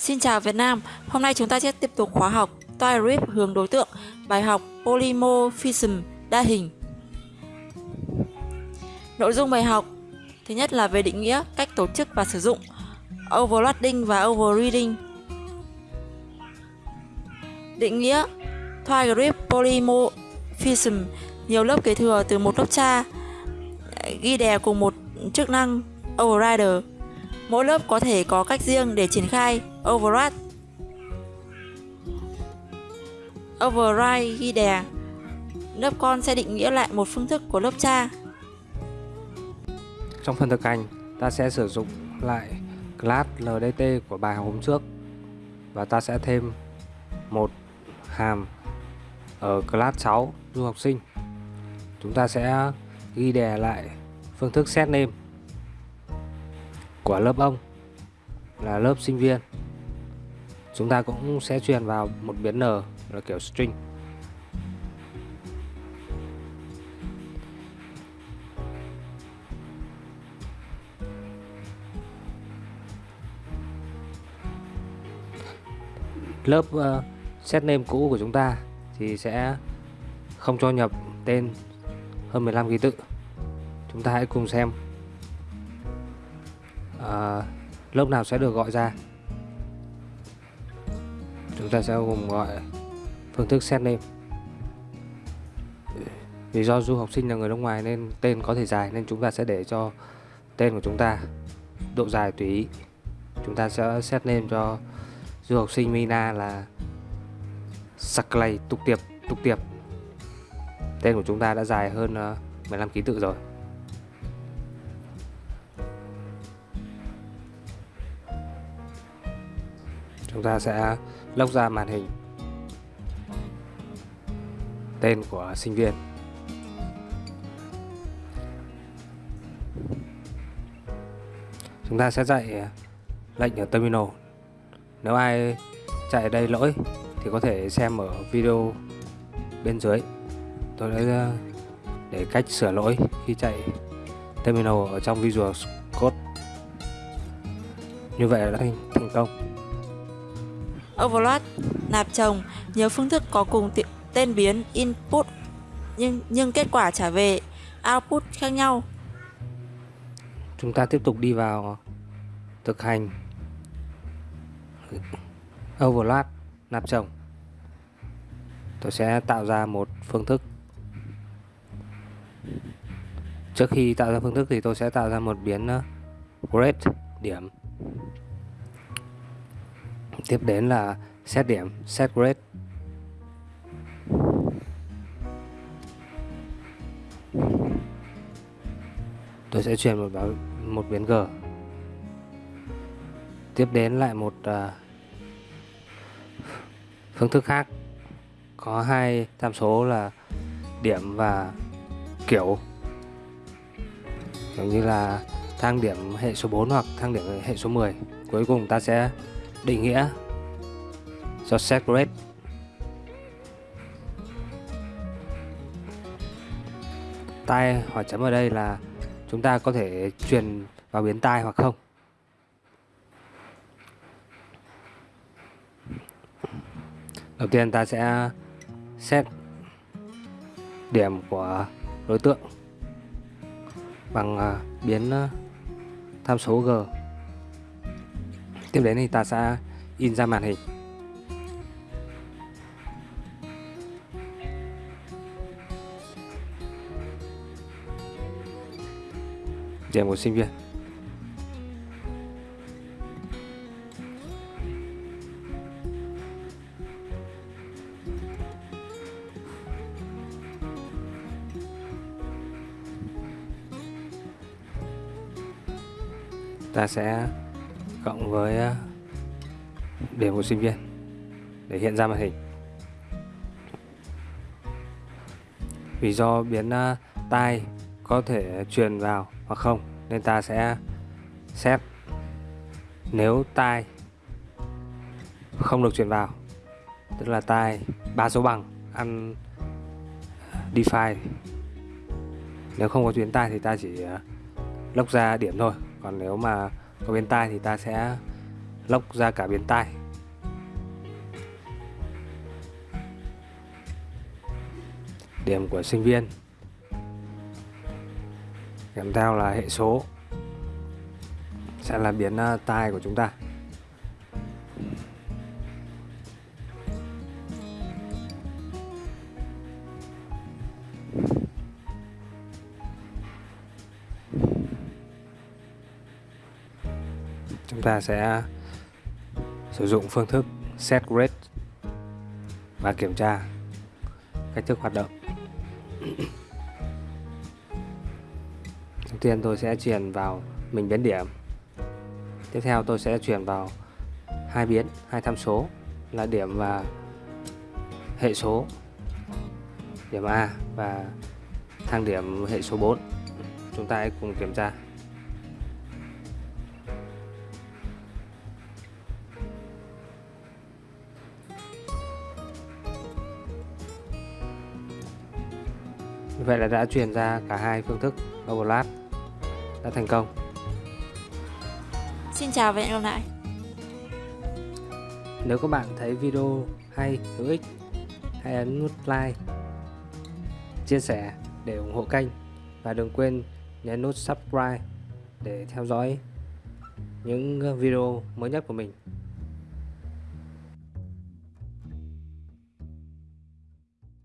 Xin chào Việt Nam, hôm nay chúng ta sẽ tiếp tục khóa học TypeScript hướng đối tượng, bài học Polymorphism đa hình. Nội dung bài học Thứ nhất là về định nghĩa, cách tổ chức và sử dụng Overloading và Overreading Định nghĩa TypeScript Polymorphism nhiều lớp kế thừa từ một lớp cha ghi đè cùng một chức năng overrider Mỗi lớp có thể có cách riêng để triển khai override. Override ghi đè. Lớp con sẽ định nghĩa lại một phương thức của lớp cha. Trong phần thực hành, ta sẽ sử dụng lại class LDT của bài học hôm trước và ta sẽ thêm một hàm ở class 6 du học sinh. Chúng ta sẽ ghi đè lại phương thức set name của lớp ông là lớp sinh viên. Chúng ta cũng sẽ truyền vào một biến n là kiểu string. Lớp uh, set name cũ của chúng ta thì sẽ không cho nhập tên hơn 15 ký tự. Chúng ta hãy cùng xem uh, lớp nào sẽ được gọi ra? Chúng ta sẽ gồm gọi phương thức set name. Vì do du học sinh là người nước ngoài nên tên có thể dài nên chúng ta sẽ để cho tên của chúng ta độ dài tùy ý. Chúng ta sẽ set name cho du học sinh Mina là Saklay tục tiệp tục tiệp tên của chúng ta đã dài hơn ờ, 15 ký tự rồi. Chúng ta sẽ lốc ra màn hình. Tên của sinh viên. Chúng ta sẽ dạy à, lệnh ở terminal. Nếu ai chạy đây lỗi thì có thể xem ở video bên dưới. Tôi đã à, để cách sửa lỗi khi chạy terminal ở trong Visual Code. Như vậy là đã thành công overload, nạp chồng, nhiều phương thức có cùng tên biến input nhưng nhưng kết quả trả về output khác nhau. Chúng ta tiếp tục đi vào thực hành overload nạp chồng. Tôi sẽ tạo ra một phương thức. Trước khi tạo ra phương thức thì tôi sẽ tạo ra một biến uh, grade điểm tiếp đến là xét điểm set grade. Tôi sẽ chuyển một báo một biến g. Tiếp đến lại một uh, phương thức khác. Có hai tham số là điểm và kiểu. Giống như là thang điểm hệ số 4 hoặc thang điểm hệ số 10 cuối cùng ta sẽ định nghĩa. Do set tai hỏi chấm ở đây là chúng ta có thể truyền vào biến tai hoặc không? Đầu tiên ta sẽ xét điểm của đối tượng bằng à, biến à, tham số g tiếp đến thì ta sẽ in ra màn hình. Điểm của sinh viên. Ta sẽ cộng với à, điểm của sinh viên, để hiện ra màn hình. Vì do biến à, tai có thể truyền vào hoặc không, nên ta sẽ xét nếu tai không được truyền vào, tức là tai ba số bằng, ăn define nếu không có chuyến tai thì ta chỉ à, lốc ra điểm thôi. Còn nếu mà còn bên tai thì ta sẽ lóc ra cả bên tai. Điểm của sinh viên kèm theo là hệ số sẽ là biến ờ, tai của chúng ta. Chúng ta sẽ sử dụng phương thức set grade và kiểm tra cách thức hoạt động. Đầu tiên tôi sẽ truyền vào mình biến điểm. Tiếp theo tôi sẽ chuyển vào hai biến, hai tham số là điểm và hệ số, điểm A và thang điểm hệ số 4 chúng ta hãy cùng kiểm tra. Như vậy là đã truyền ra cả hai phương thức overlap đã thành công. Xin chào và hẹn gặp lại. Nếu các bạn thấy video hay, hữu ích, hãy ấn nút like, chia sẻ để ủng hộ kênh và đừng quên nhấn nút subscribe để theo dõi những video mới nhất của mình.